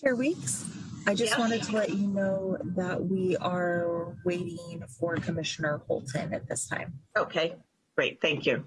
Chair Weeks, I just wanted to let you know that we are waiting for Commissioner Holton at this time. Okay, great, thank you.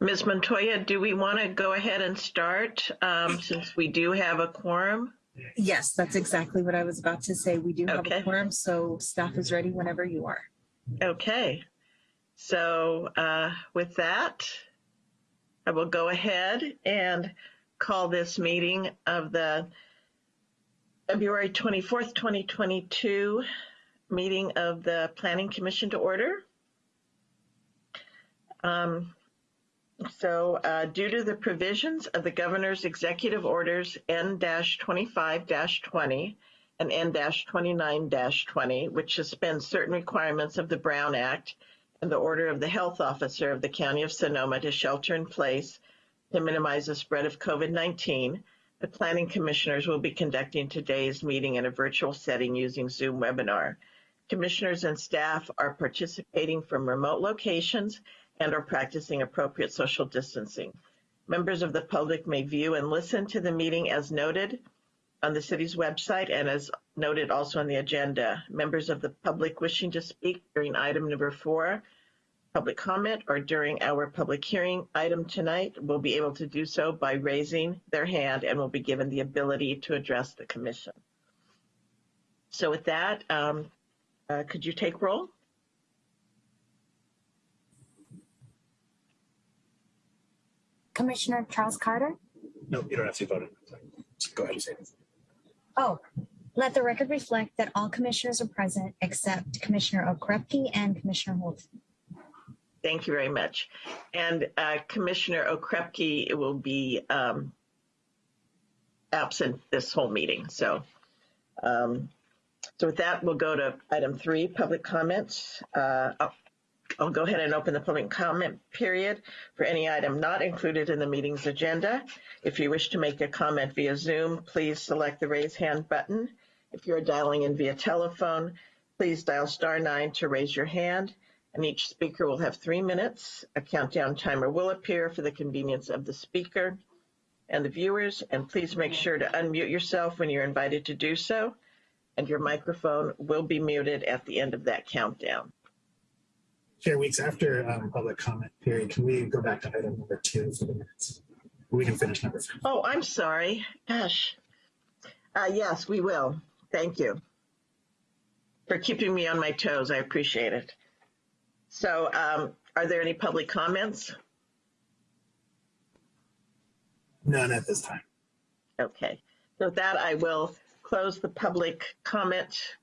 Ms. Montoya, do we want to go ahead and start um, since we do have a quorum? Yes, that's exactly what I was about to say. We do have Okay. a quorum, so staff is ready whenever you are. Okay, so uh, with that, I will go ahead and call this meeting of the February 24th, 2022 meeting of the Planning Commission to order. Um, So uh, due to the provisions of the governor's executive orders N-25-20 and N-29-20, which suspend certain requirements of the Brown Act and the order of the health officer of the County of Sonoma to shelter in place to minimize the spread of COVID-19, the planning commissioners will be conducting today's meeting in a virtual setting using Zoom webinar. Commissioners and staff are participating from remote locations and are practicing appropriate social distancing. Members of the public may view and listen to the meeting as noted on the city's website and as noted also on the agenda. Members of the public wishing to speak during item number four, public comment, or during our public hearing item tonight will be able to do so by raising their hand and will be given the ability to address the commission. So with that, um, uh, could you take roll? Commissioner Charles Carter. No, you don't have to vote it. Go ahead and say it. Oh, let the record reflect that all commissioners are present except Commissioner Okrepkie and Commissioner Holt. Thank you very much. And uh, Commissioner Okrepkie it will be um, absent this whole meeting. So, um, so with that, we'll go to item three, public comments. Uh, I'll, go ahead and open the public comment period for any item not included in the meeting's agenda. If you wish to make a comment via Zoom, please select the raise hand button. If you're dialing in via telephone, please dial star nine to raise your hand and each speaker will have three minutes. A countdown timer will appear for the convenience of the speaker and the viewers. And please make sure to unmute yourself when you're invited to do so. And your microphone will be muted at the end of that countdown. Chair Weeks, after um, public comment period, can we go back to item number two for the minutes? We can finish number three. Oh, I'm sorry. Gosh. Uh, yes, we will. Thank you for keeping me on my toes. I appreciate it. So, um, are there any public comments? None at this time. Okay, so with that, I will close the public comment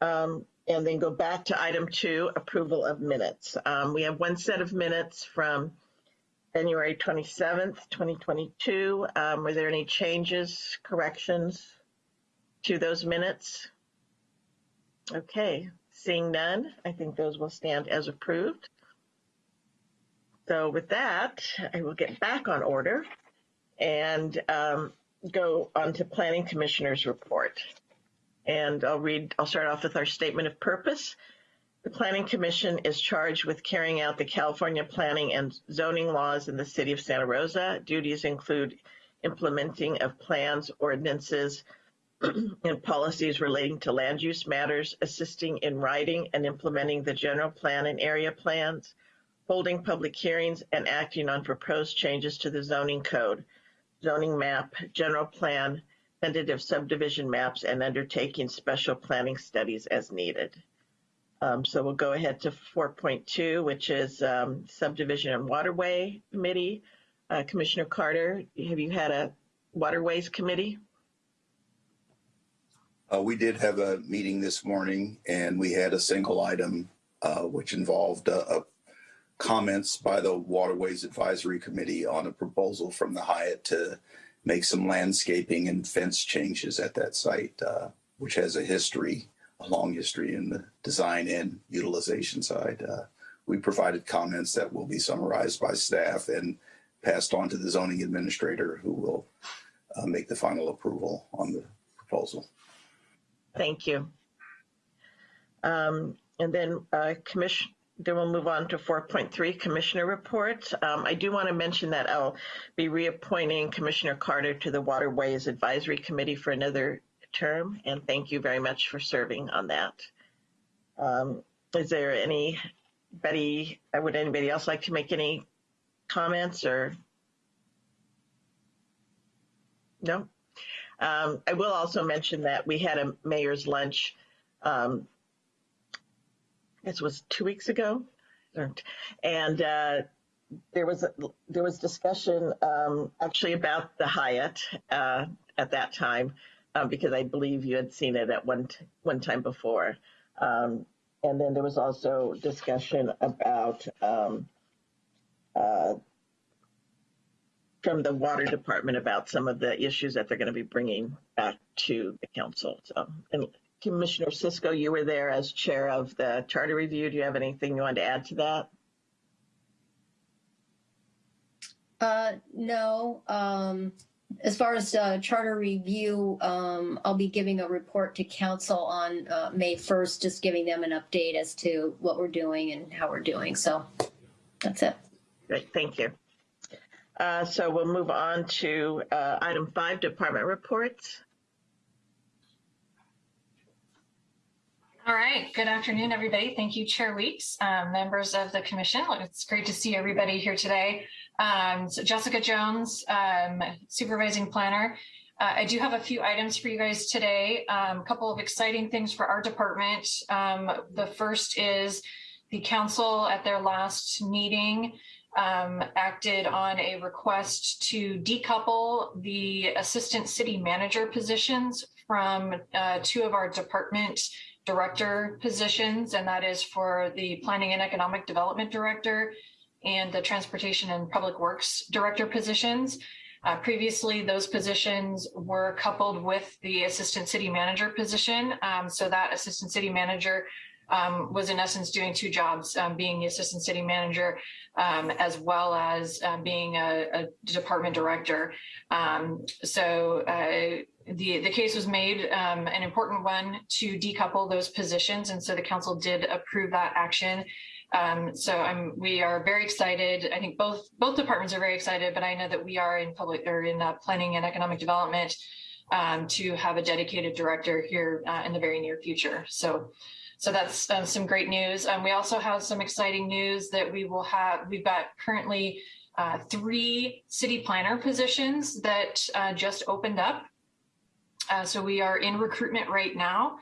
um, and then go back to item two, approval of minutes. Um, we have one set of minutes from January 27th, 2022. Um, were there any changes, corrections to those minutes? Okay, seeing none, I think those will stand as approved. So with that, I will get back on order and um, go on to Planning Commissioner's report. And I'll read, I'll start off with our statement of purpose. The Planning Commission is charged with carrying out the California planning and zoning laws in the city of Santa Rosa. Duties include implementing of plans, ordinances, and policies relating to land use matters, assisting in writing and implementing the general plan and area plans, holding public hearings, and acting on proposed changes to the zoning code, zoning map, general plan, tentative subdivision maps, and undertaking special planning studies as needed. Um, so we'll go ahead to 4.2, which is um, subdivision and waterway committee. Uh, Commissioner Carter, have you had a waterways committee? Uh, we did have a meeting this morning and we had a single item, uh, which involved, uh, uh, comments by the Waterways Advisory Committee on a proposal from the Hyatt to make some landscaping and fence changes at that site, uh, which has a history, a long history in the design and utilization side. Uh, we provided comments that will be summarized by staff and passed on to the zoning administrator who will, uh, make the final approval on the proposal. Thank you. Um, and then, uh, commission, then we'll move on to 4.3, Commissioner reports. Um, I do want to mention that I'll be reappointing Commissioner Carter to the Waterways Advisory Committee for another term, and thank you very much for serving on that. Um, is there anybody, uh, would anybody else like to make any comments or? No? Um, I will also mention that we had a mayor's lunch, um, this was two weeks ago, and uh, there was there was discussion um, actually about the Hyatt uh, at that time uh, because I believe you had seen it at one one time before, um, and then there was also discussion about. Um, uh, from the water department about some of the issues that they're going to be bringing back to the council. So, and Commissioner Cisco, you were there as chair of the charter review. Do you have anything you want to add to that? Uh, no, um, as far as, uh, charter review, um, I'll be giving a report to council on, uh, May first, just giving them an update as to what we're doing and how we're doing. So that's it. Great, thank you. Uh, so we'll move on to uh, item five, department reports. All right. Good afternoon, everybody. Thank you, Chair Weeks, um, members of the commission. It's great to see everybody here today. Um, so Jessica Jones, um, supervising planner. Uh, I do have a few items for you guys today. Um, a couple of exciting things for our department. Um, the first is the council at their last meeting um, acted on a request to decouple the assistant city manager positions from uh, two of our department director positions, and that is for the Planning and Economic Development Director and the Transportation and Public Works Director positions. Uh, previously, those positions were coupled with the Assistant City Manager position. Um, so that Assistant City Manager um, was in essence doing two jobs, um, being the Assistant City Manager um, as well as um, being a, a department director. Um, so uh, the the case was made um, an important one to decouple those positions, and so the council did approve that action. Um, so I'm we are very excited. I think both both departments are very excited, but I know that we are in public or in uh, planning and economic development um, to have a dedicated director here uh, in the very near future. So. So that's uh, some great news. Um, we also have some exciting news that we will have. We've got currently uh, three city planner positions that uh, just opened up. Uh, so we are in recruitment right now.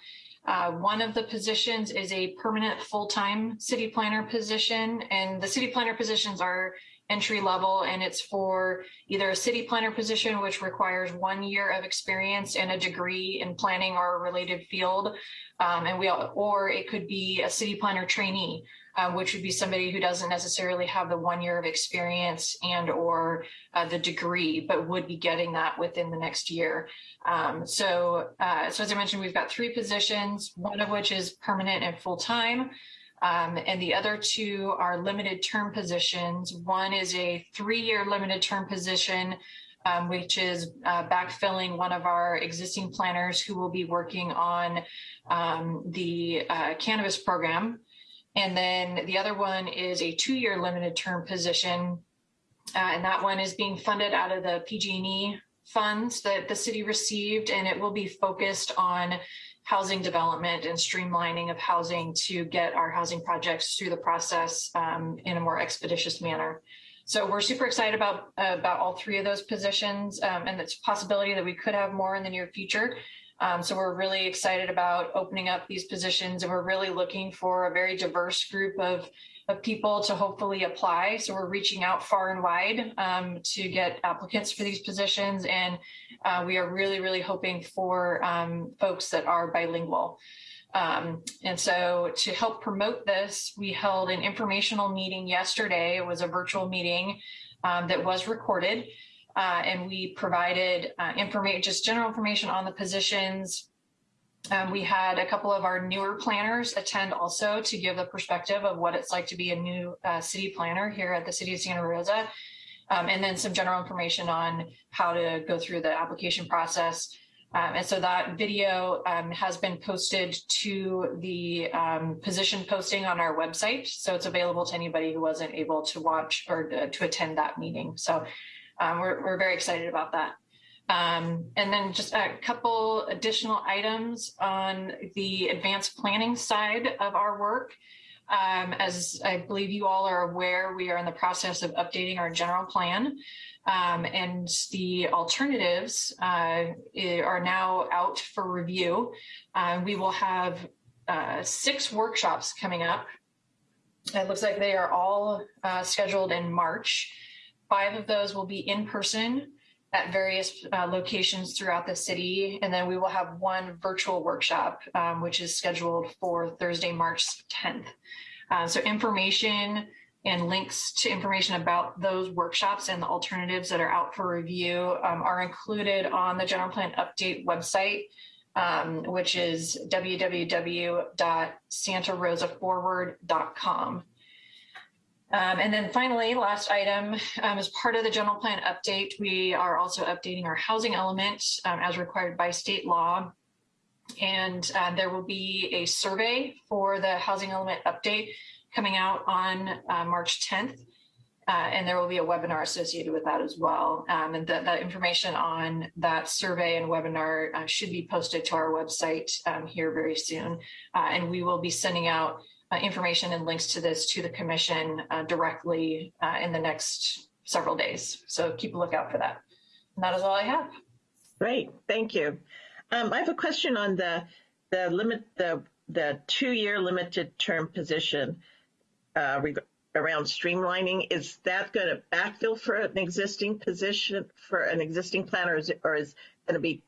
Uh, one of the positions is a permanent full-time city planner position, and the city planner positions are entry level, and it's for either a city planner position, which requires one year of experience and a degree in planning or related field, um, and we or it could be a city planner trainee, um, which would be somebody who doesn't necessarily have the one year of experience and or uh, the degree, but would be getting that within the next year. Um, so, uh, so as I mentioned, we've got three positions, one of which is permanent and full time. Um, and the other two are limited term positions. One is a three-year limited term position, um, which is uh, backfilling one of our existing planners who will be working on um, the uh, cannabis program. And then the other one is a two-year limited term position, uh, and that one is being funded out of the PG&E funds that the city received, and it will be focused on housing development and streamlining of housing to get our housing projects through the process um, in a more expeditious manner. So we're super excited about uh, about all three of those positions, um, and a possibility that we could have more in the near future. Um, so we're really excited about opening up these positions and we're really looking for a very diverse group of, of people to hopefully apply. So we're reaching out far and wide um, to get applicants for these positions. And uh, we are really, really hoping for um, folks that are bilingual. Um, and so to help promote this, we held an informational meeting yesterday. It was a virtual meeting um, that was recorded. Uh, and we provided uh, information, just general information on the positions. Um, we had a couple of our newer planners attend also to give the perspective of what it's like to be a new uh, city planner here at the city of Santa Rosa. Um, and then some general information on how to go through the application process. Um, and so that video um, has been posted to the um, position posting on our website. So it's available to anybody who wasn't able to watch or to, to attend that meeting. So um, we're, we're very excited about that. Um, and then just a couple additional items on the advanced planning side of our work. Um, as I believe you all are aware, we are in the process of updating our general plan. Um, and the alternatives uh, are now out for review. Uh, we will have uh, six workshops coming up. It looks like they are all uh, scheduled in March. Five of those will be in person at various uh, locations throughout the city. And then we will have one virtual workshop, um, which is scheduled for Thursday, March 10th. Uh, so information and links to information about those workshops and the alternatives that are out for review um, are included on the general plan update website, um, which is www.santarosaforward.com. Um, and then finally, last item, um, as part of the general plan update, we are also updating our housing element um, as required by state law. And uh, there will be a survey for the housing element update coming out on uh, March 10th. Uh, and there will be a webinar associated with that as well. Um, and that, that information on that survey and webinar uh, should be posted to our website um, here very soon. Uh, and we will be sending out uh, information and links to this to the commission uh, directly uh, in the next several days. So keep a lookout for that. And that is all I have. Great, thank you. Um, I have a question on the the limit the the two year limited term position uh, around streamlining. Is that going to backfill for an existing position for an existing planner, or is or is going to be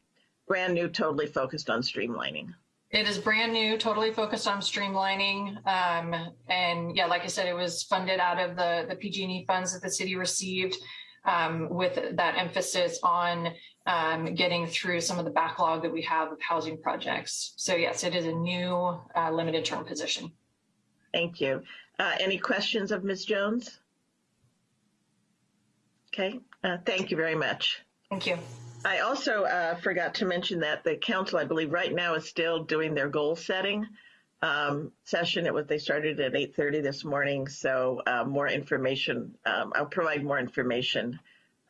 brand new, totally focused on streamlining? It is brand new, totally focused on streamlining. Um, and yeah, like I said, it was funded out of the, the PG&E funds that the city received um, with that emphasis on um, getting through some of the backlog that we have of housing projects. So yes, it is a new uh, limited term position. Thank you. Uh, any questions of Ms. Jones? Okay, uh, thank you very much. Thank you. I also uh, forgot to mention that the council, I believe, right now is still doing their goal setting um, session. It was they started at 8:30 this morning, so uh, more information. Um, I'll provide more information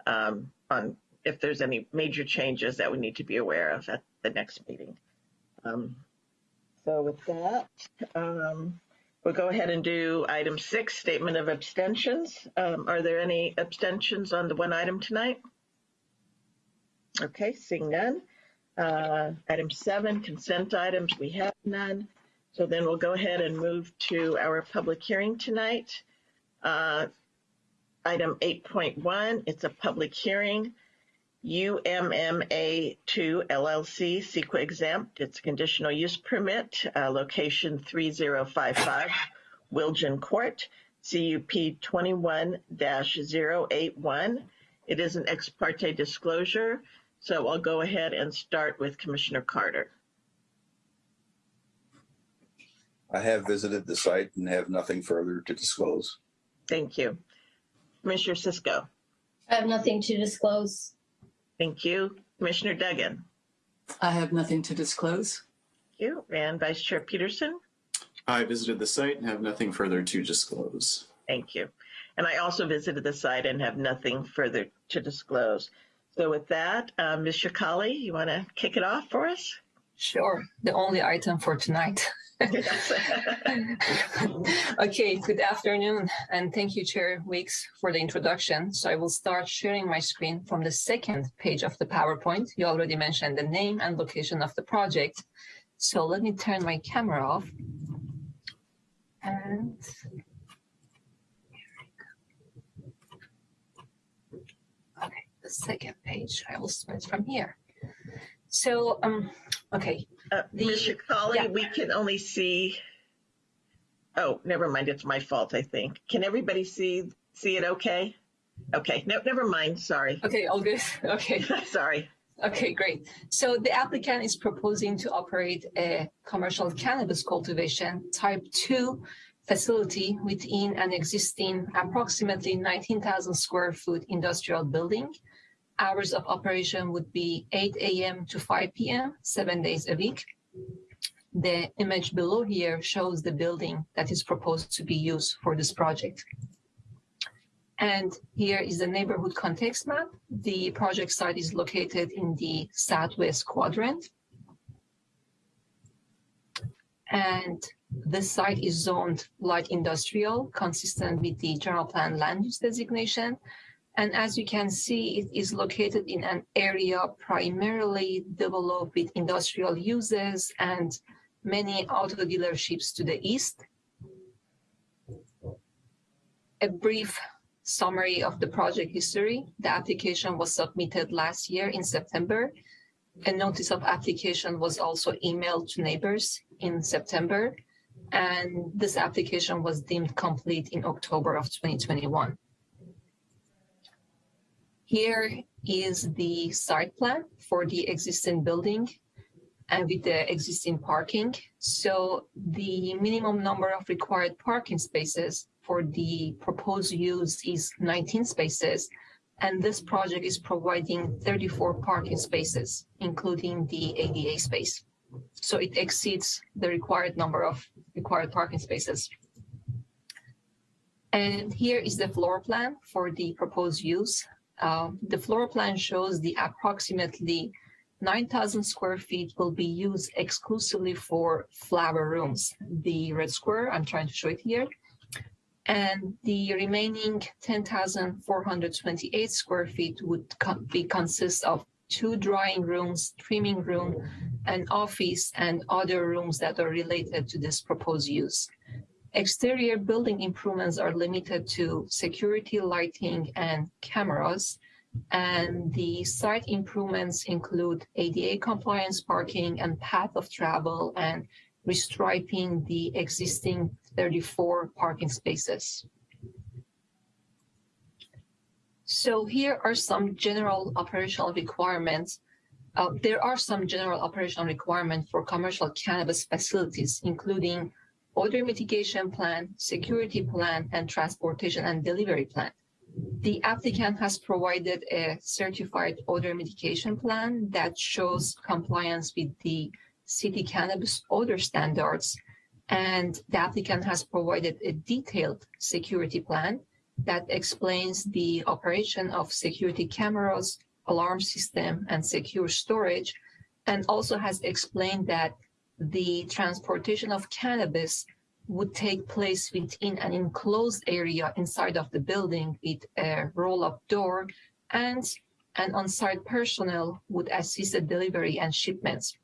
um, on if there's any major changes that we need to be aware of at the next meeting. Um, so with that, um, we'll go ahead and do item six, statement of abstentions. Um, are there any abstentions on the one item tonight? Okay, seeing none. Uh, item seven, consent items, we have none. So then we'll go ahead and move to our public hearing tonight. Uh, item 8.1, it's a public hearing. UMMA 2 LLC, CEQA exempt. It's a conditional use permit, uh, location 3055 Wilgen Court, CUP 21-081. It is an ex parte disclosure. So I'll go ahead and start with Commissioner Carter. I have visited the site and have nothing further to disclose. Thank you. Commissioner Cisco. I have nothing to disclose. Thank you. Commissioner Duggan. I have nothing to disclose. Thank you. And Vice Chair Peterson. I visited the site and have nothing further to disclose. Thank you. And I also visited the site and have nothing further to disclose. So with that, uh, Ms. Sheikhali, you want to kick it off for us? Sure, the only item for tonight. okay, good afternoon, and thank you, Chair Weeks, for the introduction. So I will start sharing my screen from the second page of the PowerPoint. You already mentioned the name and location of the project. So let me turn my camera off. And okay, the second page, I will start from here. So, um, okay, Uh, The- Ms. Sheikhali, yeah. we can only see, oh, never mind, it's my fault, I think. Can everybody see, see it okay? Okay, no, never mind, sorry. okay, all good. Okay. Sorry. Okay, great. So the applicant is proposing to operate a commercial cannabis cultivation type 2 facility within an existing approximately 19,000 square foot industrial building. Hours of operation would be 8 a.m. to 5 p.m., seven days a week. The image below here shows the building that is proposed to be used for this project. And here is the neighborhood context map. The project site is located in the southwest quadrant. And this site is zoned light industrial, consistent with the general plan land use designation. And as you can see, it is located in an area primarily developed with industrial uses and many auto dealerships to the east. A brief summary of the project history. The application was submitted last year in September. A notice of application was also emailed to neighbors in September. And this application was deemed complete in October of 2021. Here is the site plan for the existing building and with the existing parking. So the minimum number of required parking spaces for the proposed use is 19 spaces. And this project is providing 34 parking spaces, including the ADA space. So it exceeds the required number of required parking spaces. And here is the floor plan for the proposed use. Uh, the floor plan shows the approximately 9,000 square feet will be used exclusively for flower rooms. The red square, I'm trying to show it here. And the remaining 10,428 square feet would be consist of two drying rooms, trimming room, an office, and other rooms that are related to this proposed use. Exterior building improvements are limited to security lighting and cameras. And the site improvements include ADA compliance parking and path of travel and restriping the existing 34 parking spaces. So here are some general operational requirements. Uh, there are some general operational requirements for commercial cannabis facilities, including odor mitigation plan, security plan, and transportation and delivery plan. The applicant has provided a certified odor mitigation plan that shows compliance with the city cannabis odor standards. And the applicant has provided a detailed security plan that explains the operation of security cameras, alarm system, and secure storage, and also has explained that the transportation of cannabis would take place within an enclosed area inside of the building with a roll-up door and an on-site personnel would assist the delivery and shipments.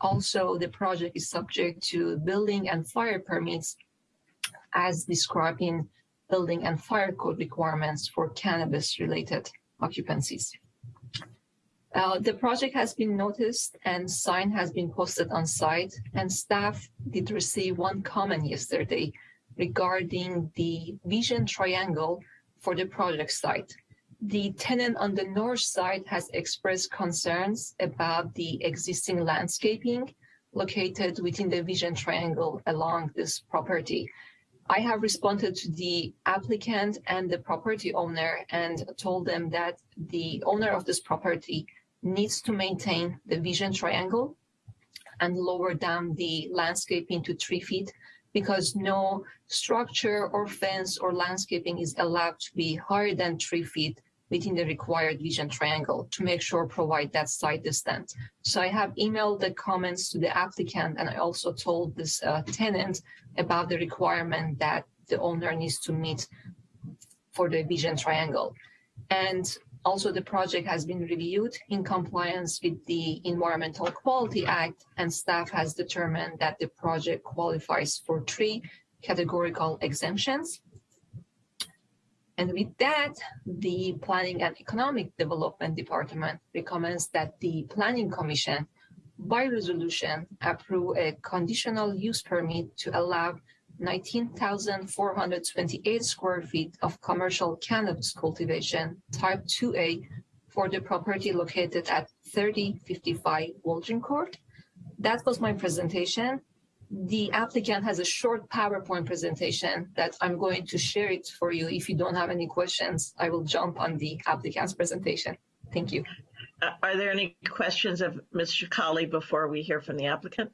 Also, the project is subject to building and fire permits as described in building and fire code requirements for cannabis-related occupancies. Uh, the project has been noticed and sign has been posted on site and staff did receive one comment yesterday regarding the vision triangle for the project site. The tenant on the north side has expressed concerns about the existing landscaping located within the vision triangle along this property. I have responded to the applicant and the property owner and told them that the owner of this property needs to maintain the vision triangle and lower down the landscaping into three feet because no structure or fence or landscaping is allowed to be higher than three feet within the required vision triangle to make sure provide that site distance. So I have emailed the comments to the applicant and I also told this uh, tenant about the requirement that the owner needs to meet for the vision triangle. And also the project has been reviewed in compliance with the Environmental Quality Act and staff has determined that the project qualifies for three categorical exemptions. And with that, the Planning and Economic Development Department recommends that the Planning Commission by resolution approve a conditional use permit to allow 19,428 square feet of commercial cannabis cultivation type 2A for the property located at 3055 Waldron Court. That was my presentation. The applicant has a short PowerPoint presentation that I'm going to share it for you. If you don't have any questions, I will jump on the applicant's presentation. Thank you. Uh, Are there any questions of Ms. Sheikhali before we hear from the applicant?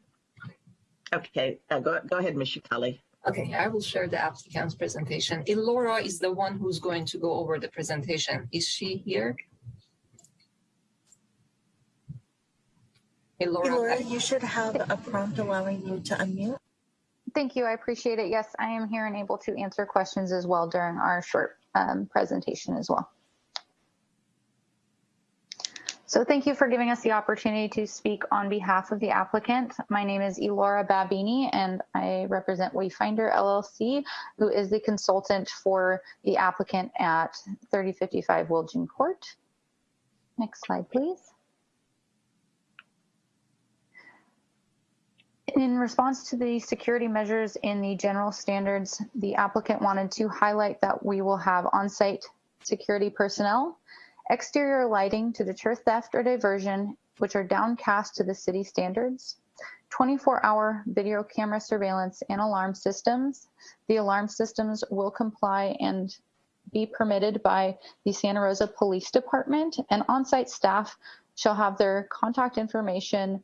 Okay, uh, go, go ahead, Ms. Sheikhali. Okay, I will share the applicant's presentation. Elora is the one who's going to go over the presentation. Is she here? Elora, Laura, you should have a prompt allowing you to unmute. Thank you. I appreciate it. Yes, I am here and able to answer questions as well during our short um, presentation as well. So thank you for giving us the opportunity to speak on behalf of the applicant. My name is Elora Babini and I represent Wayfinder LLC, who is the consultant for the applicant at 3055 Wilton Court. Next slide, please. In response to the security measures in the general standards, the applicant wanted to highlight that we will have on-site security personnel, exterior lighting to deter theft or diversion, which are downcast to the city standards, 24-hour video camera surveillance and alarm systems. The alarm systems will comply and be permitted by the Santa Rosa Police Department, and on-site staff shall have their contact information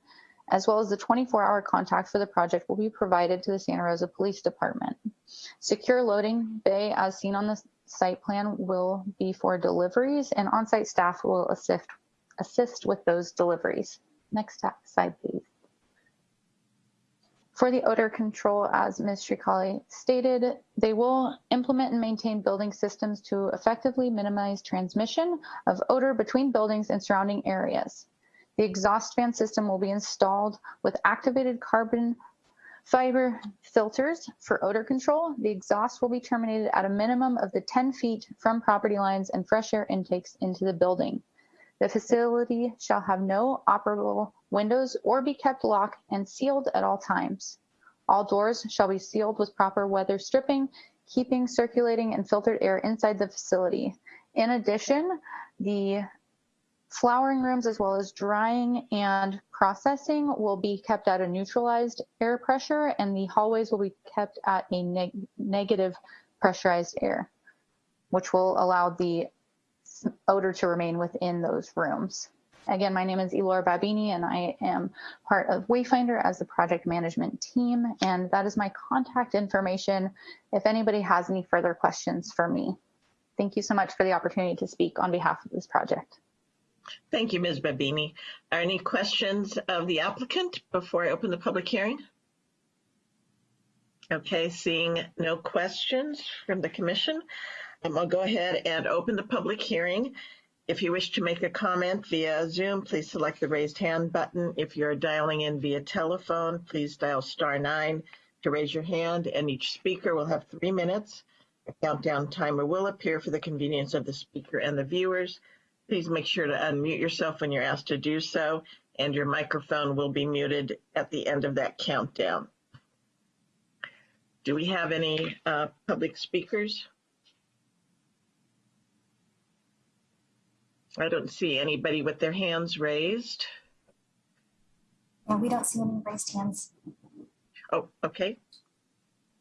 as well as the 24-hour contact for the project will be provided to the Santa Rosa Police Department. Secure loading bay as seen on the site plan will be for deliveries and on-site staff will assist, assist with those deliveries. Next slide, please. For the odor control, as Ms. Sheikhali stated, they will implement and maintain building systems to effectively minimize transmission of odor between buildings and surrounding areas. The exhaust fan system will be installed with activated carbon fiber filters for odor control. The exhaust will be terminated at a minimum of the 10 feet from property lines and fresh air intakes into the building. The facility shall have no operable windows or be kept locked and sealed at all times. All doors shall be sealed with proper weather stripping, keeping circulating and filtered air inside the facility. In addition, the Flowering rooms as well as drying and processing will be kept at a neutralized air pressure and the hallways will be kept at a neg negative pressurized air, which will allow the odor to remain within those rooms. Again, my name is Elor Babini and I am part of Wayfinder as the project management team. And that is my contact information if anybody has any further questions for me. Thank you so much for the opportunity to speak on behalf of this project. Thank you, Ms. Babini. Are any questions of the applicant before I open the public hearing? Okay, seeing no questions from the commission, um, I'll go ahead and open the public hearing. If you wish to make a comment via Zoom, please select the raised hand button. If you're dialing in via telephone, please dial star nine to raise your hand and each speaker will have three minutes. A countdown timer will appear for the convenience of the speaker and the viewers. Please make sure to unmute yourself when you're asked to do so, and your microphone will be muted at the end of that countdown. Do we have any uh, public speakers? I don't see anybody with their hands raised. Yeah, we don't see any raised hands. Oh, okay.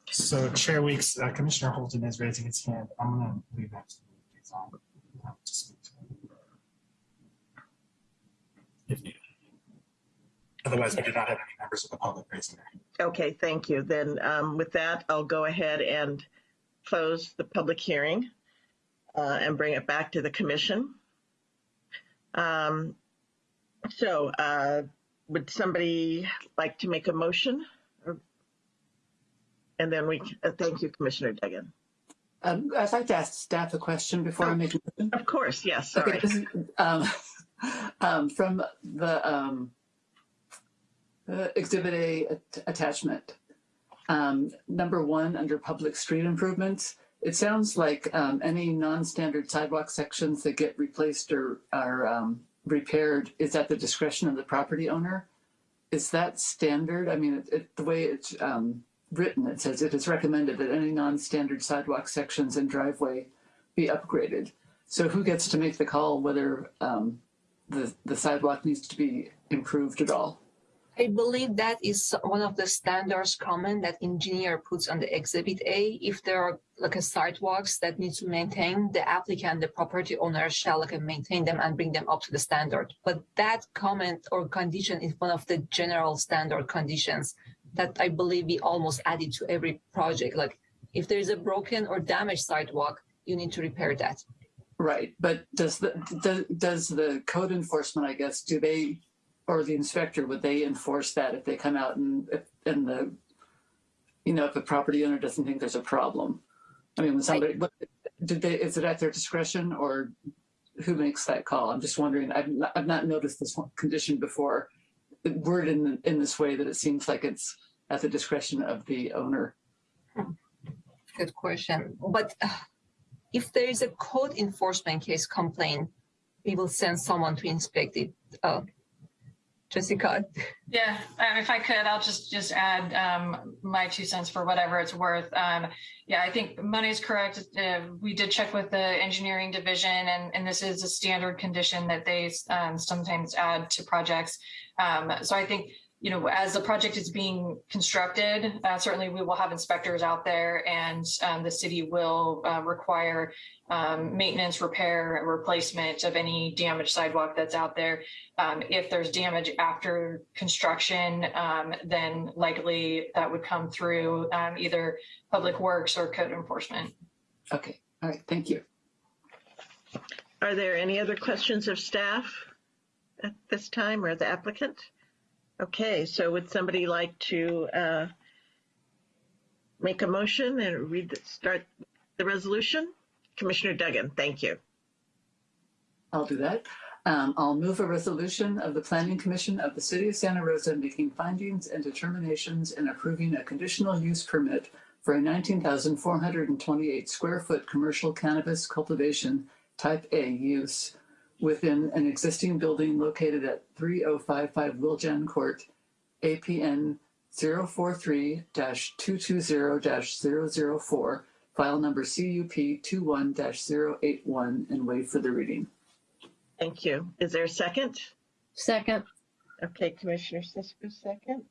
So Chair Weeks, uh, Commissioner Holton is raising his hand. I'm gonna leave that to the liaison, to speak to him. If needed. Otherwise, we do not have any members of the public raising their hand. Okay, thank you. Then um, with that, I'll go ahead and close the public hearing. uh, and bring it back to the commission. Um, so, uh, would somebody like to make a motion? And then we, uh, thank you, Commissioner Duggan. Um, I'd like to ask staff a question before I make a motion. Of course, yes, Okay, this is, um, um, from the, um, uh, Exhibit A at- attachment. Um, number one, under public street improvements, it sounds like, um, any non-standard sidewalk sections that get replaced or are, um, repaired is at the discretion of the property owner. Is that standard? I mean, it, it, the way it's, um, written, it says it is recommended that any non-standard sidewalk sections and driveway be upgraded. So who gets to make the call whether um, the the sidewalk needs to be improved at all? I believe that is one of the standards comment that engineer puts on the exhibit A. If there are like a sidewalks that need to maintain, the applicant, the property owner shall like maintain them and bring them up to the standard. But that comment or condition is one of the general standard conditions that I believe we almost added to every project. Like if there is a broken or damaged sidewalk, you need to repair that. Right, but does the does, does the code enforcement, I guess, do they or the inspector would they enforce that if they come out and if, and the you know if the property owner doesn't think there's a problem? I mean, when somebody what, did they is it at their discretion or who makes that call? I'm just wondering. I've not, I've not noticed this condition before. Word in in this way that it seems like it's at the discretion of the owner. Good question. But uh, if there is a code enforcement case complaint, we will send someone to inspect it. Uh, Jessica, Yeah, um, if I could, I'll just just add um, my two cents for whatever it's worth. Um, yeah, I think Money's correct. Uh, we did check with the engineering division, and, and this is a standard condition that they um, sometimes add to projects. Um, so I think you know, as the project is being constructed, uh, certainly we will have inspectors out there, and um, the city will uh, require um, maintenance, repair, and replacement of any damaged sidewalk that's out there. Um, if there's damage after construction, um, then likely that would come through um, either public works or code enforcement. Okay, all right, thank you. Are there any other questions of staff at this time or the applicant? Okay, so would somebody like to uh, make a motion and read, the- start the resolution? Commissioner Duggan, thank you. I'll do that. Um, I'll move a resolution of the Planning Commission of the City of Santa Rosa making findings and determinations and approving a conditional use permit for a 19,428 square foot commercial cannabis cultivation type A use within an existing building located at 3055 Wiljan Court, APN 043-220-004, file number CUP 21-081, and wait for the reading. Thank you. Is there a second? Second, Okay, Commissioner Cisco, second.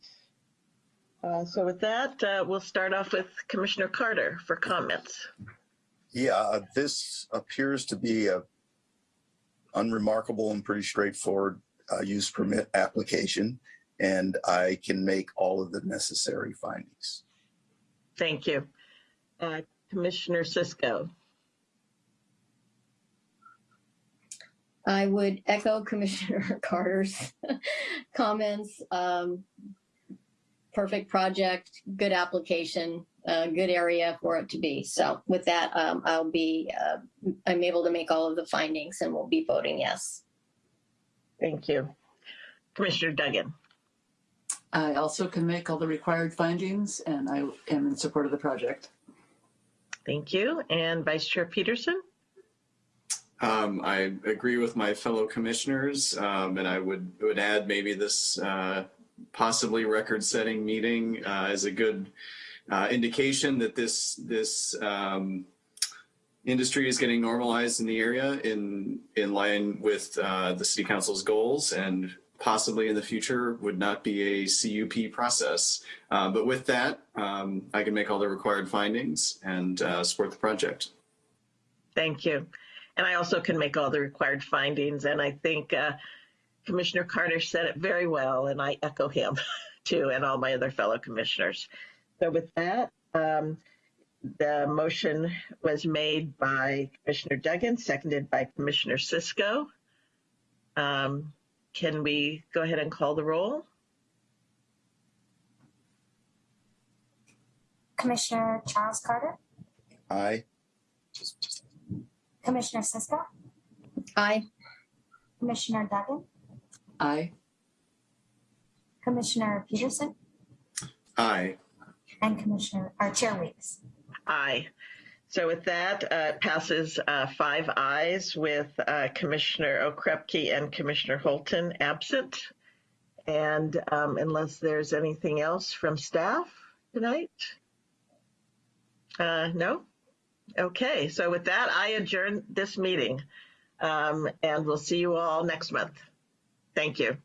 Uh, So with that, uh, we'll start off with Commissioner Carter for comments. Yeah, uh, this appears to be a unremarkable and pretty straightforward uh, use permit application, and I can make all of the necessary findings. Thank you. Uh, Commissioner Cisco. I would echo Commissioner Carter's comments. Um, perfect project, good application, uh, good area for it to be. So with that, um, I'll be, uh, I'm able to make all of the findings and we'll be voting yes. Thank you. Commissioner Duggan. I also can make all the required findings, and I am in support of the project. Thank you. And Vice Chair Peterson? Um, I agree with my fellow commissioners, um, and I would would add maybe this uh, possibly record-setting meeting uh, is a good uh, indication that this this um, industry is getting normalized in the area in in line with uh, the city council's goals and possibly in the future would not be a CUP process. Uh, but with that, um, I can make all the required findings and uh, support the project. Thank you. And I also can make all the required findings. And I think uh, Commissioner Carter said it very well, and I echo him too, and all my other fellow commissioners. So with that, um, the motion was made by Commissioner Duggan, seconded by Commissioner Cisco. Um, Can we go ahead and call the roll? Commissioner Charles Carter, Aye. Commissioner Cisco, Aye. Commissioner Duggan, Aye. Commissioner Peterson, Aye. and Commissioner, or Chair Weeks. Aye. So with that, uh, passes uh, five ayes with uh, Commissioner Okrepkie and Commissioner Holton absent. And um, unless there's anything else from staff tonight? Uh, No? Okay, so with that, I adjourn this meeting. Um, And we'll see you all next month. Thank you.